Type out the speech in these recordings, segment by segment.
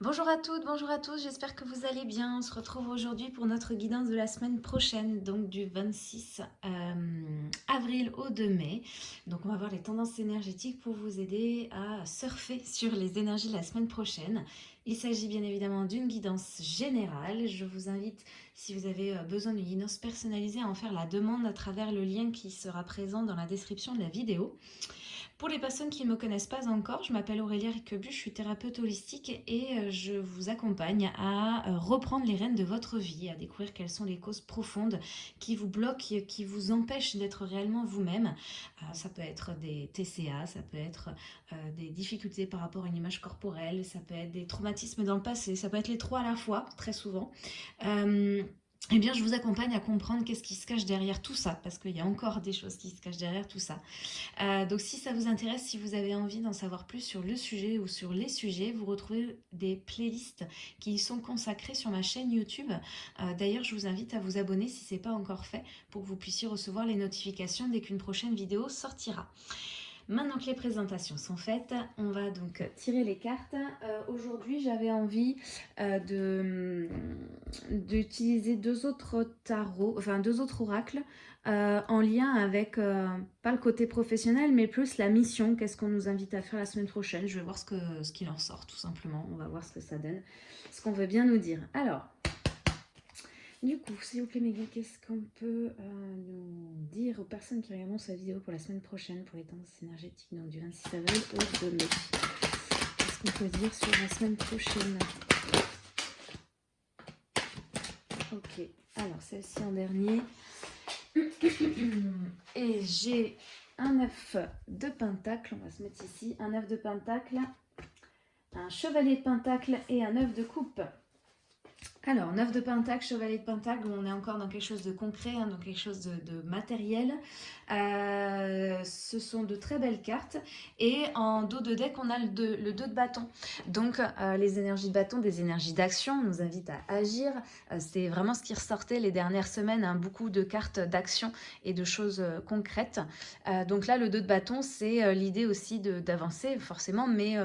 Bonjour à toutes, bonjour à tous, j'espère que vous allez bien. On se retrouve aujourd'hui pour notre guidance de la semaine prochaine, donc du 26 euh, avril au 2 mai. Donc on va voir les tendances énergétiques pour vous aider à surfer sur les énergies de la semaine prochaine. Il s'agit bien évidemment d'une guidance générale. Je vous invite, si vous avez euh, besoin d'une guidance personnalisée, à en faire la demande à travers le lien qui sera présent dans la description de la vidéo. Pour les personnes qui ne me connaissent pas encore, je m'appelle Aurélia Riquebu, je suis thérapeute holistique et euh, je vous accompagne à euh, reprendre les rênes de votre vie, à découvrir quelles sont les causes profondes qui vous bloquent, qui vous empêchent d'être réellement vous-même. Euh, ça peut être des TCA, ça peut être des difficultés par rapport à une image corporelle, ça peut être des traumatismes dans le passé, ça peut être les trois à la fois, très souvent eh bien, je vous accompagne à comprendre qu'est-ce qui se cache derrière tout ça, parce qu'il y a encore des choses qui se cachent derrière tout ça. Euh, donc, si ça vous intéresse, si vous avez envie d'en savoir plus sur le sujet ou sur les sujets, vous retrouvez des playlists qui y sont consacrées sur ma chaîne YouTube. Euh, d'ailleurs, je vous invite à vous abonner si ce n'est pas encore fait, pour que vous puissiez recevoir les notifications dès qu'une prochaine vidéo sortira. Maintenant que les présentations sont faites, on va donc tirer les cartes. Euh, aujourd'hui, j'avais envie euh, d'utiliser deux autres tarots, enfin deux autres oracles euh, en lien avec, pas le côté professionnel, mais plus la mission. Qu'est-ce qu'on nous invite à faire la semaine prochaine? Je vais voir ce qu'il ce en sort, tout simplement. On va voir ce que ça donne, ce qu'on veut bien nous dire. Alors, du coup, s'il vous plaît mes qu'est-ce qu'on peut euh, nous dire aux personnes qui regardent sa vidéo pour la semaine prochaine pour les tendances énergétiques, donc du 26 avril au 2 mai? Qu'est-ce qu'on peut dire sur la semaine prochaine? Ok, alors celle-ci en dernier. Et j'ai un œuf de pentacle, on va se mettre ici, un œuf de pentacle, un chevalier de pentacle et un œuf de coupe. Alors, 9 de Pentacle, Chevalier de Pentacle, on est encore dans quelque chose de concret, hein, dans quelque chose de, matériel. Euh, ce sont de très belles cartes. Et en dos de deck, on a le 2, le 2 de bâton. Donc, euh, les énergies de bâton, des énergies d'action, nous invitent à agir. Euh, c'est vraiment ce qui ressortait les dernières semaines, hein, beaucoup de cartes d'action et de choses concrètes. donc là, le 2 de bâton, c'est l'idée aussi d'avancer, forcément, mais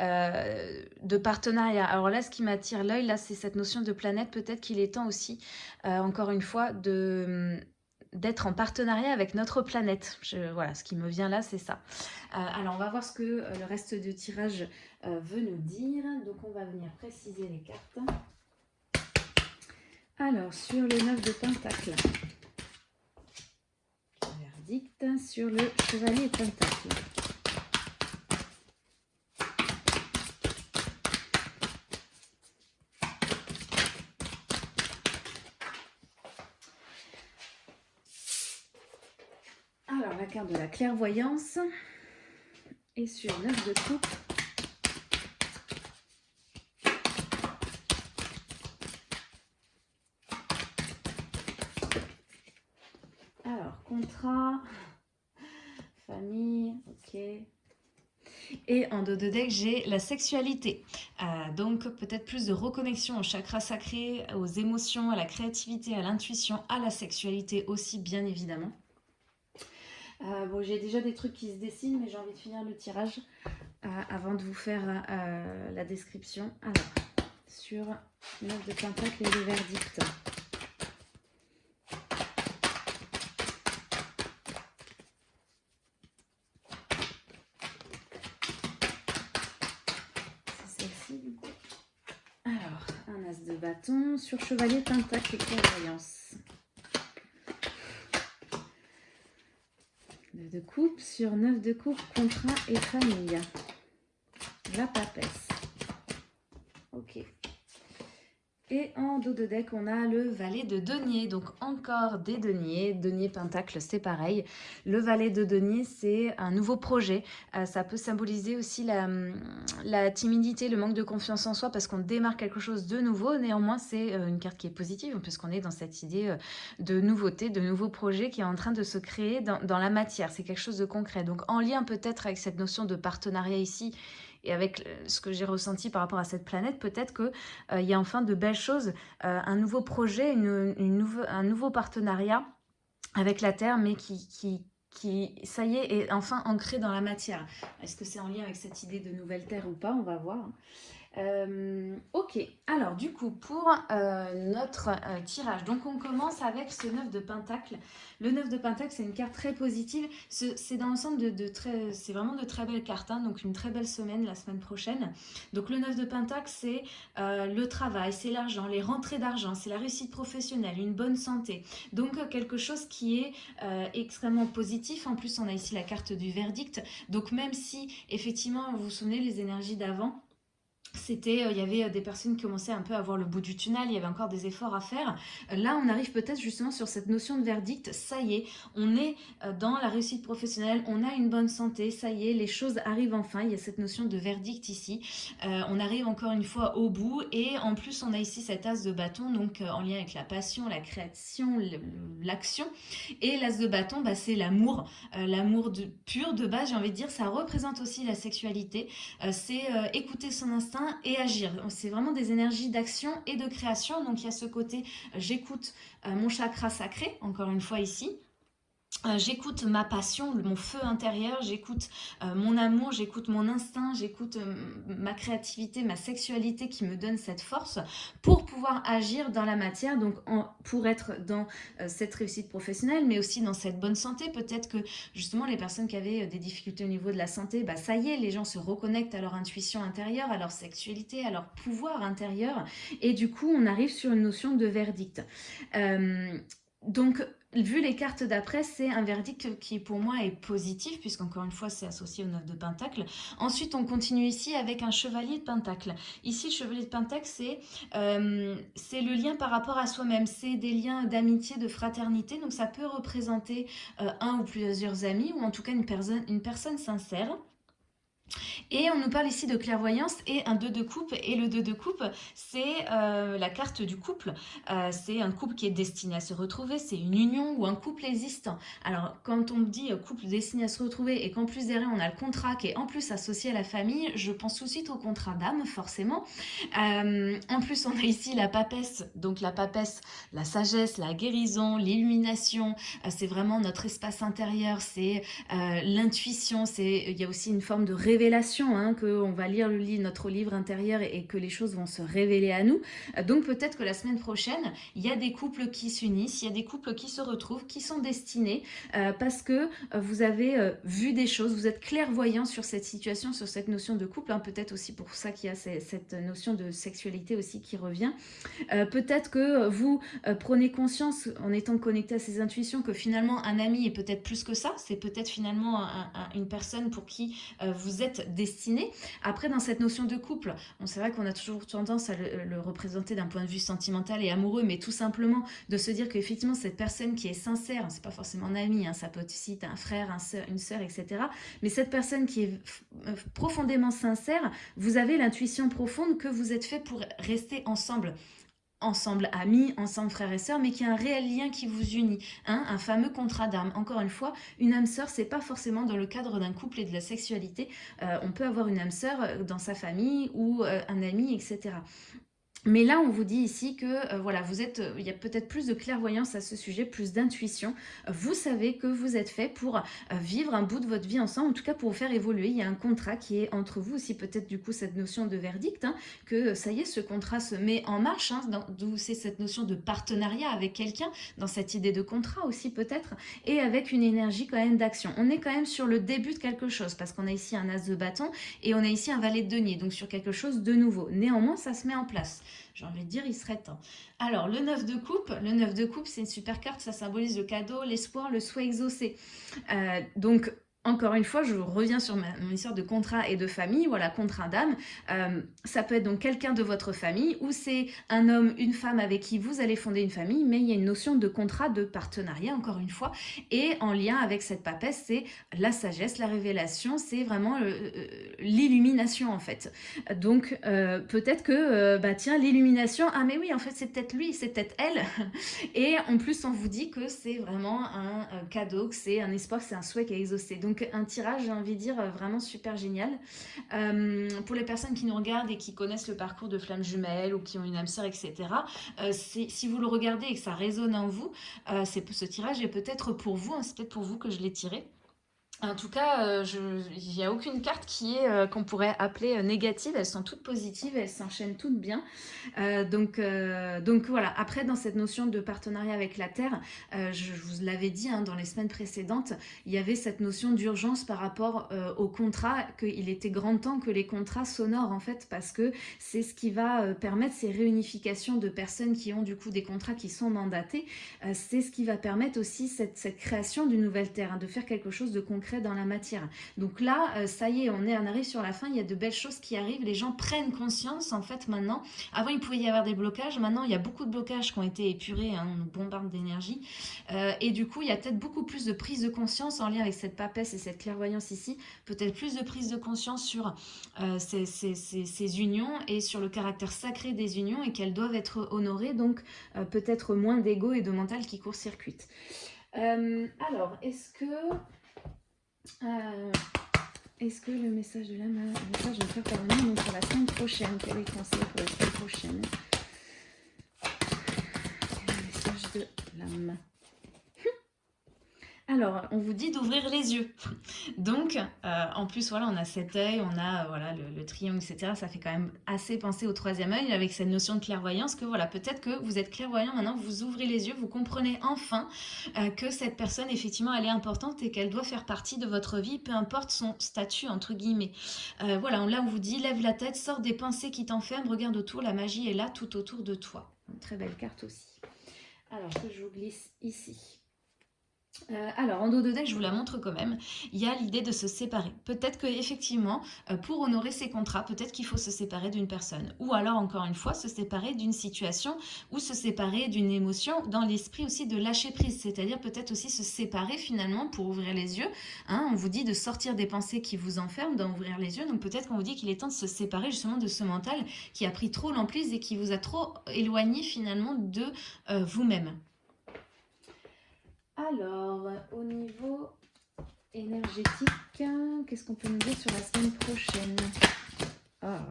de partenariat. Alors là, ce qui m'attire l'œil, là, c'est cette notion de planète, peut-être qu'il est temps aussi, euh, encore une fois, de d'être en partenariat avec notre planète. voilà, ce qui me vient là, c'est ça. Euh, alors, on va voir ce que euh, le reste du tirage veut nous dire. Donc, on va venir préciser les cartes. Alors, sur le 9 de Pentacle, verdict sur le Chevalier Pentacle. De la clairvoyance. Et sur 9 de coupe. Alors, contrat, famille, ok. Et en dos de deck, j'ai la sexualité. Euh, donc peut-être plus de reconnexion au chakra sacré, aux émotions, à la créativité, à l'intuition, à la sexualité aussi, bien évidemment. Euh, bon, j'ai déjà des trucs qui se dessinent, mais j'ai envie de finir le tirage euh, avant de vous faire euh, la description. Alors, sur 9 de pentacle et le verdict. C'est celle-ci, du coup. Alors, un as de bâton sur chevalier pentacle et clairvoyance. De coupe sur 9 de coupe, contrat et famille. La papesse. Ok. Et en dos de deck, on a le valet de denier, donc encore des deniers, denier pentacle, c'est pareil. Le valet de denier, c'est un nouveau projet. Euh, ça peut symboliser aussi la, timidité, le manque de confiance en soi, parce qu'on démarre quelque chose de nouveau. Néanmoins, c'est euh, une carte qui est positive, puisqu'on est dans cette idée euh, de nouveauté, de nouveau projet qui est en train de se créer dans la matière. C'est quelque chose de concret. Donc en lien peut-être avec cette notion de partenariat ici, et avec ce que j'ai ressenti par rapport à cette planète, peut-être qu'il euh, y a enfin de belles choses, euh, un nouveau projet, une, un nouveau partenariat avec la Terre, mais qui, qui, qui, ça y est, est enfin ancré dans la matière. Est-ce que c'est en lien avec cette idée de nouvelle Terre ou pas? On va voir. Euh, ok, alors du coup pour euh, notre euh, tirage, donc on commence avec ce 9 de Pentacle. Le 9 de Pentacle c'est une carte très positive, c'est dans l'ensemble de, de, très, c'est vraiment de très belles cartes, hein, donc une très belle semaine la semaine prochaine. Donc le 9 de Pentacle c'est le travail, c'est l'argent, les rentrées d'argent, c'est la réussite professionnelle, une bonne santé. Donc quelque chose qui est extrêmement positif, en plus on a ici la carte du verdict, donc même si effectivement vous vous souvenez les énergies d'avant, c'était, euh, il y avait euh, des personnes qui commençaient un peu à voir le bout du tunnel, il y avait encore des efforts à faire. Euh, là, on arrive peut-être justement sur cette notion de verdict, ça y est, on est dans la réussite professionnelle, on a une bonne santé, ça y est, les choses arrivent enfin, il y a cette notion de verdict ici. on arrive encore une fois au bout et en plus, on a ici cette as de bâton, donc en lien avec la passion, la création, l'action. Et l'as de bâton, bah, c'est l'amour, l'amour pur de base, j'ai envie de dire, ça représente aussi la sexualité, c'est écouter son instinct, et agir. C'est vraiment des énergies d'action et de création. Donc il y a ce côté, euh, j'écoute euh, mon chakra sacré, encore une fois ici, j'écoute ma passion, mon feu intérieur, j'écoute euh, mon amour, j'écoute mon instinct, j'écoute euh, ma créativité, ma sexualité qui me donne cette force pour pouvoir agir dans la matière, donc pour être dans cette réussite professionnelle, mais aussi dans cette bonne santé. Peut-être que justement les personnes qui avaient des difficultés au niveau de la santé, bah, ça y est, les gens se reconnectent à leur intuition intérieure, à leur sexualité, à leur pouvoir intérieur, et du coup on arrive sur une notion de verdict. donc Vu les cartes d'après, c'est un verdict qui pour moi est positif, puisqu'encore une fois c'est associé au 9 de Pentacle. Ensuite, on continue ici avec un chevalier de Pentacle. Ici, le chevalier de Pentacle, c'est euh, le lien par rapport à soi-même. C'est des liens d'amitié, de fraternité. Donc ça peut représenter euh, un ou plusieurs amis, ou en tout cas une personne sincère. Et on nous parle ici de clairvoyance et un 2 de coupe. Et le 2 de coupe, c'est euh, la carte du couple. Euh, c'est un couple qui est destiné à se retrouver. C'est une union ou un couple existant. Alors, quand on dit couple destiné à se retrouver et qu'en plus derrière, on a le contrat qui est en plus associé à la famille, je pense tout de suite au contrat d'âme, forcément. Euh, en plus, on a ici la papesse. Donc, la papesse, la sagesse, la guérison, l'illumination. c'est vraiment notre espace intérieur. C'est l'intuition. Il y a aussi une forme de révélation révélation, hein, qu'on va lire le, notre livre intérieur et, que les choses vont se révéler à nous. Euh, donc peut-être que la semaine prochaine, il y a des couples qui s'unissent, il y a des couples qui se retrouvent, qui sont destinés euh, parce que euh, vous avez vu des choses, vous êtes clairvoyant sur cette situation, sur cette notion de couple. Hein. peut-être aussi pour ça qu'il y a cette notion de sexualité aussi qui revient. peut-être que vous prenez conscience en étant connecté à ces intuitions que finalement un ami est peut-être plus que ça. C'est peut-être finalement une personne pour qui vous êtes destinée. Après, dans cette notion de couple, on vrai qu'on a toujours tendance à le, représenter d'un point de vue sentimental et amoureux, mais tout simplement de se dire qu'effectivement, cette personne qui est sincère, c'est pas forcément un ami, ça peut aussi être un frère, un soeur, une sœur, etc. Mais cette personne qui est euh, profondément sincère, vous avez l'intuition profonde que vous êtes fait pour rester ensemble ensemble amis, ensemble frères et sœurs, mais qui a un réel lien qui vous unit, hein, un fameux contrat d'âme. Encore une fois, une âme sœur, c'est pas forcément dans le cadre d'un couple et de la sexualité. Euh, on peut avoir une âme sœur euh, dans sa famille ou euh, un ami, etc. Mais là, on vous dit ici que euh, voilà, vous êtes, euh, il y a peut-être plus de clairvoyance à ce sujet, plus d'intuition. Vous savez que vous êtes fait pour euh, vivre un bout de votre vie ensemble, en tout cas pour vous faire évoluer. Il y a un contrat qui est entre vous aussi, peut-être du coup cette notion de verdict, hein, que ça y est, ce contrat se met en marche, hein, d'où c'est cette notion de partenariat avec quelqu'un, dans cette idée de contrat aussi peut-être, et avec une énergie quand même d'action. On est quand même sur le début de quelque chose, parce qu'on a ici un as de bâton et on a ici un valet de denier, donc sur quelque chose de nouveau. Néanmoins, ça se met en place j'ai envie de dire, il serait temps. Alors, le 9 de coupe, le 9 de coupe, c'est une super carte, ça symbolise le cadeau, l'espoir, le souhait exaucé. Euh, donc, encore une fois, je reviens sur mon histoire de contrat et de famille, voilà, contrat d'âme. Euh, ça peut être donc quelqu'un de votre famille ou c'est un homme, une femme avec qui vous allez fonder une famille, mais il y a une notion de contrat, de partenariat, encore une fois. Et en lien avec cette papesse, c'est la sagesse, la révélation, c'est vraiment euh, l'illumination en fait. Donc euh, peut-être que, bah tiens, l'illumination, ah mais oui, en fait c'est peut-être lui, c'est peut-être elle. Et en plus, on vous dit que c'est vraiment un, cadeau, que c'est un espoir, c'est un souhait qui est exaucé. Donc un tirage, j'ai envie de dire, euh, vraiment super génial. Euh, pour les personnes qui nous regardent et qui connaissent le parcours de flammes jumelles ou qui ont une âme sœur, etc., euh, si vous le regardez et que ça résonne en vous, ce tirage est peut-être pour vous, hein, c'est peut-être pour vous que je l'ai tiré. En tout cas, euh, il n'y a aucune carte qui est euh, qu'on pourrait appeler euh, négative. Elles sont toutes positives, elles s'enchaînent toutes bien. donc, voilà, après dans cette notion de partenariat avec la Terre, je, vous l'avais dit hein, dans les semaines précédentes, il y avait cette notion d'urgence par rapport au contrat, qu'il était grand temps que les contrats s'honorent en fait, parce que c'est ce qui va permettre ces réunifications de personnes qui ont du coup des contrats qui sont mandatés. c'est ce qui va permettre aussi cette, cette création d'une nouvelle Terre, hein, de faire quelque chose de concret dans la matière. Donc là, euh, ça y est, on, est, arrive sur la fin, il y a de belles choses qui arrivent, les gens prennent conscience en fait maintenant. Avant, il pouvait y avoir des blocages, maintenant il y a beaucoup de blocages qui ont été épurés, hein, on nous bombarde d'énergie. Euh, et du coup, il y a peut-être beaucoup plus de prise de conscience en lien avec cette papesse et cette clairvoyance ici, peut-être plus de prise de conscience sur euh, ces, ces, unions et sur le caractère sacré des unions et qu'elles doivent être honorées, donc peut-être moins d'ego et de mental qui court-circuite. alors, est-ce que euh, est-ce que le message de l'âme, le message de faire parvenir pour la semaine prochaine? Quel est le conseil pour la semaine prochaine? Le message de l'âme. Alors, on vous dit d'ouvrir les yeux. Donc, euh, en plus, voilà, on a cet œil, on a voilà le, triangle, etc. Ça fait quand même assez penser au troisième œil avec cette notion de clairvoyance que voilà, peut-être que vous êtes clairvoyant maintenant, vous ouvrez les yeux, vous comprenez enfin euh, que cette personne, effectivement, elle est importante et qu'elle doit faire partie de votre vie, peu importe son statut, entre guillemets. Euh, voilà, là, on vous dit, lève la tête, sors des pensées qui t'enferment, regarde autour, la magie est là, tout autour de toi. Très belle carte aussi. Alors, que je vous glisse ici. Euh, alors, en dos de deck, je vous la montre quand même, il y a l'idée de se séparer. Peut-être qu'effectivement, euh, pour honorer ses contrats, peut-être qu'il faut se séparer d'une personne. Ou alors, encore une fois, se séparer d'une situation ou se séparer d'une émotion dans l'esprit aussi de lâcher prise. C'est-à-dire peut-être aussi se séparer finalement pour ouvrir les yeux. Hein. on vous dit de sortir des pensées qui vous enferment, d'en ouvrir les yeux. Donc peut-être qu'on vous dit qu'il est temps de se séparer justement de ce mental qui a pris trop l'emprise et qui vous a trop éloigné finalement de euh, vous-même. Alors, au niveau énergétique, qu'est-ce qu'on peut nous dire sur la semaine prochaine? Ah,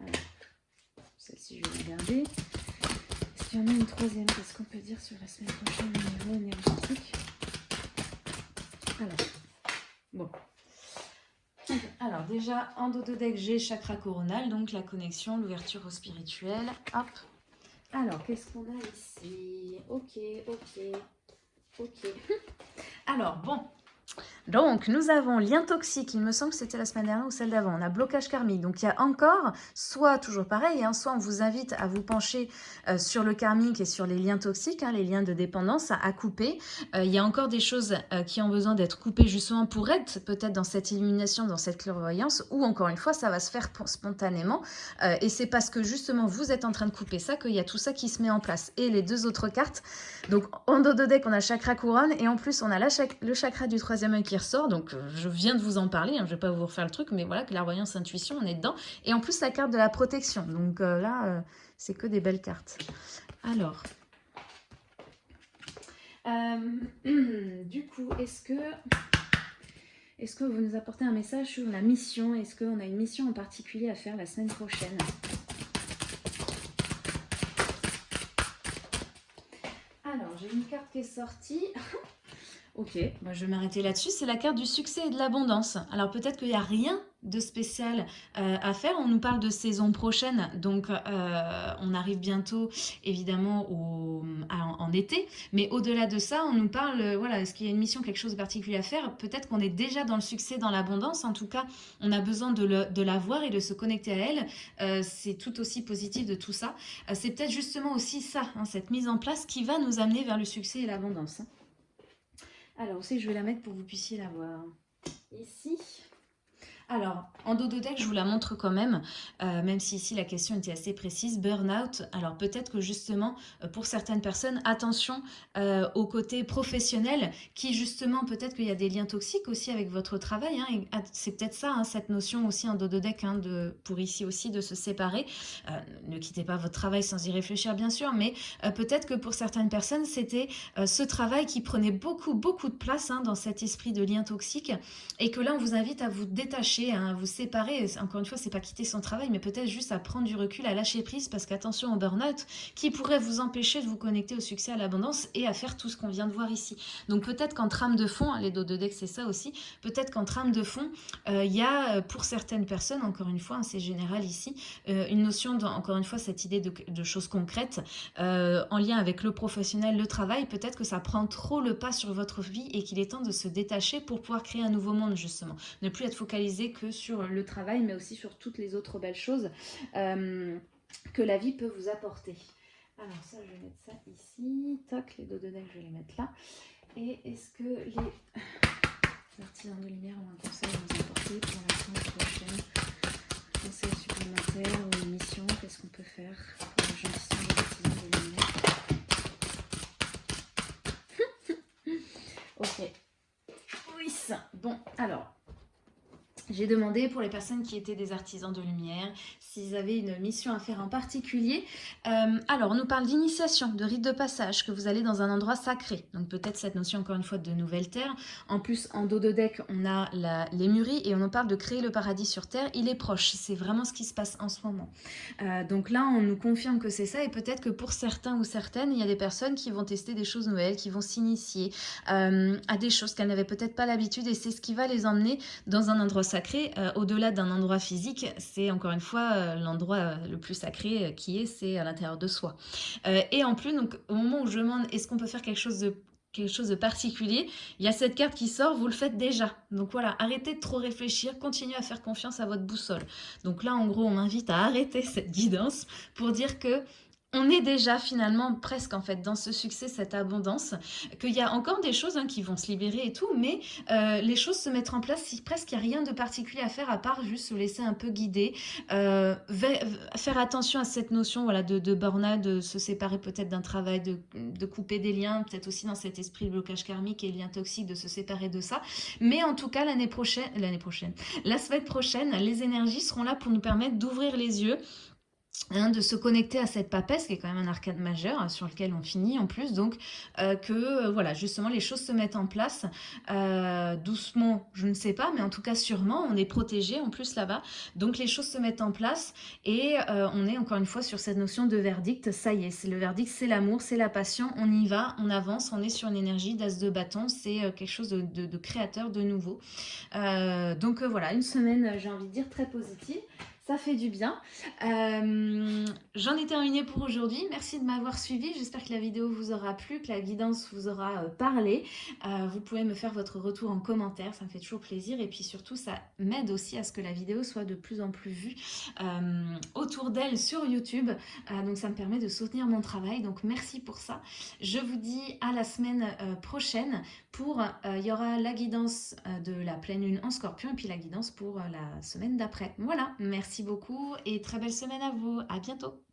ah. celle-ci, je vais la garder. S'il y en a une troisième, qu'est-ce qu'on peut dire sur la semaine prochaine au niveau énergétique? Alors, bon. Alors déjà, en dos de deck, j'ai chakra coronal, donc la connexion, l'ouverture au spirituel. Hop. Alors, qu'est-ce qu'on a ici? Ok, ok. Ok. Alors, bon, donc, nous avons lien toxique, il me semble que c'était la semaine dernière ou celle d'avant. On a blocage karmique. Donc, il y a encore, soit toujours pareil, hein, soit on vous invite à vous pencher euh, sur le karmique et sur les liens toxiques, hein, les liens de dépendance à, couper. Euh, il y a encore des choses euh, qui ont besoin d'être coupées justement pour être peut-être dans cette illumination, dans cette clairvoyance, ou encore une fois, ça va se faire spontanément. et c'est parce que justement, vous êtes en train de couper ça qu'il y a tout ça qui se met en place. Et les deux autres cartes, donc en dos de deck, on a chakra couronne et en plus, on a le chakra du troisième œil qui ressort. Donc, euh, je viens de vous en parler. Hein, je ne vais pas vous refaire le truc, mais voilà, clairvoyance, intuition, on est dedans. Et en plus, la carte de la protection. Donc euh, là, euh, c'est que des belles cartes. Alors, du coup, est-ce que... Est-ce que vous nous apportez un message sur la mission? Est-ce qu'on a une mission en particulier à faire la semaine prochaine? Alors, j'ai une carte qui est sortie. Ok, moi je vais m'arrêter là-dessus. C'est la carte du succès et de l'abondance. Alors peut-être qu'il n'y a rien de spécial euh, à faire. On nous parle de saison prochaine, donc euh, on arrive bientôt évidemment en, été. Mais au-delà de ça, on nous parle, euh, voilà, est-ce qu'il y a une mission, quelque chose de particulier à faire? Peut-être qu'on est déjà dans le succès, dans l'abondance. En tout cas, on a besoin de la voir et de se connecter à elle. C'est tout aussi positif de tout ça. C'est peut-être justement aussi ça, hein, cette mise en place qui va nous amener vers le succès et l'abondance. Hein. Alors aussi, je vais la mettre pour que vous puissiez la voir? Ici, alors, en dos de deck, je vous la montre quand même, euh, même si ici la question était assez précise. Burnout, alors peut-être que justement, euh, pour certaines personnes, attention euh, au côté professionnel, qui justement, peut-être qu'il y a des liens toxiques aussi avec votre travail. Hein, c'est peut-être ça, hein, cette notion aussi en dos de deck, hein, de, pour ici aussi de se séparer. ne quittez pas votre travail sans y réfléchir, bien sûr, mais peut-être que pour certaines personnes, c'était ce travail qui prenait beaucoup, beaucoup de place dans cet esprit de lien toxique, et que là, on vous invite à vous détacher détacher, hein, à vous séparer. Encore une fois, c'est pas quitter son travail, mais peut-être juste à prendre du recul, à lâcher prise, parce qu'attention au burn-out, qui pourrait vous empêcher de vous connecter au succès, à l'abondance et à faire tout ce qu'on vient de voir ici. Donc peut-être qu'en trame de fond, hein, les dos de deck c'est ça aussi, peut-être qu'en trame de fond, euh, il y a pour certaines personnes, encore une fois, hein, c'est général ici, une notion, encore une fois, cette idée de, choses concrètes en lien avec le professionnel, le travail, peut-être que ça prend trop le pas sur votre vie et qu'il est temps de se détacher pour pouvoir créer un nouveau monde justement. Ne plus être focalisé que sur le travail mais aussi sur toutes les autres belles choses euh, que la vie peut vous apporter. Alors ça je vais mettre ça ici, toc, les dos de je vais les mettre là. Et est-ce que les artisans de lumière ont un conseil à nous apporter pour la semaine prochaine Conseil supplémentaire ou émission, qu'est-ce qu'on peut faire pour de lumière Ok. Oui, ça. Bon, alors, j'ai demandé pour les personnes qui étaient des artisans de lumière s'ils avaient une mission à faire en particulier. Euh, alors, on nous parle d'initiation, de rite de passage, que vous allez dans un endroit sacré. Donc peut-être cette notion encore une fois de nouvelle terre. En plus, en dos de deck, on a les muris et on nous parle de créer le paradis sur terre. Il est proche, c'est vraiment ce qui se passe en ce moment. Euh, donc là, on nous confirme que c'est ça et peut-être que pour certains ou certaines, il y a des personnes qui vont tester des choses nouvelles, qui vont s'initier euh, à des choses qu'elles n'avaient peut-être pas l'habitude et c'est ce qui va les emmener dans un endroit sacré euh, au-delà d'un endroit physique, c'est encore une fois euh, l'endroit euh, le plus sacré qui est, c'est à l'intérieur de soi. et en plus, au moment où je demande est-ce qu'on peut faire quelque chose de quelque chose de particulier, il y a cette carte qui sort, vous le faites déjà. Donc voilà, arrêtez de trop réfléchir, continuez à faire confiance à votre boussole. Donc là, en gros, on m'invite à arrêter cette guidance pour dire que on est déjà finalement presque en fait dans ce succès, cette abondance, qu'il y a encore des choses hein, qui vont se libérer et tout, mais euh, les choses se mettent en place si presque il n'y a rien de particulier à faire à part juste se laisser un peu guider, euh, faire attention à cette notion de, de burn de se séparer peut-être d'un travail, de, couper des liens, peut-être aussi dans cet esprit de blocage karmique et lien toxique, de se séparer de ça. Mais en tout cas, l'année prochaine, l'année prochaine, la semaine prochaine, les énergies seront là pour nous permettre d'ouvrir les yeux Hein, de se connecter à cette papesse qui est quand même un arcade majeur hein, sur lequel on finit en plus donc euh, que euh, voilà justement les choses se mettent en place euh, doucement je ne sais pas mais en tout cas sûrement on est protégé en plus là-bas. Donc les choses se mettent en place et on est encore une fois sur cette notion de verdict. Ça y est c'est le verdict c'est l'amour c'est la passion. On y va on avance on est sur une énergie d'as de bâton. C'est quelque chose de, de, créateur de nouveau. Donc voilà une semaine j'ai envie de dire très positive fait du bien. Euh, j'en ai terminé pour aujourd'hui. Merci de m'avoir suivi. J'espère que la vidéo vous aura plu, que la guidance vous aura euh, parlé. Euh, vous pouvez me faire votre retour en commentaire, ça me fait toujours plaisir. Et puis surtout, ça m'aide aussi à ce que la vidéo soit de plus en plus vue autour d'elle sur YouTube. donc ça me permet de soutenir mon travail. Donc merci pour ça. Je vous dis à la semaine prochaine pour, il y aura la guidance de la pleine lune en scorpion et puis la guidance pour la semaine d'après. Voilà, merci beaucoup et très belle semaine à vous. À bientôt.